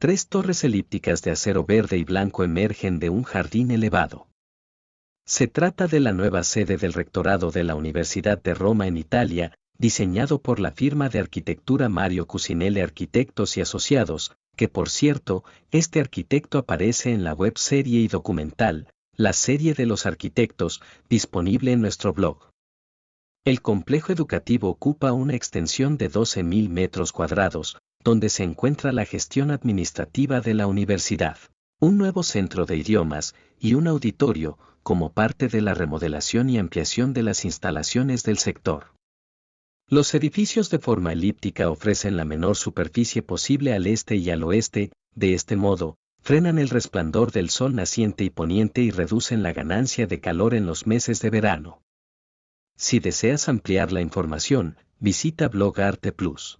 Tres torres elípticas de acero verde y blanco emergen de un jardín elevado. Se trata de la nueva sede del rectorado de la Universidad de Roma en Italia, diseñado por la firma de arquitectura Mario Cusinelli Arquitectos y Asociados, que por cierto, este arquitecto aparece en la web serie y documental, la serie de los arquitectos, disponible en nuestro blog. El complejo educativo ocupa una extensión de 12.000 metros cuadrados, donde se encuentra la gestión administrativa de la universidad, un nuevo centro de idiomas y un auditorio, como parte de la remodelación y ampliación de las instalaciones del sector. Los edificios de forma elíptica ofrecen la menor superficie posible al este y al oeste, de este modo, frenan el resplandor del sol naciente y poniente y reducen la ganancia de calor en los meses de verano. Si deseas ampliar la información, visita Blog Arte Plus.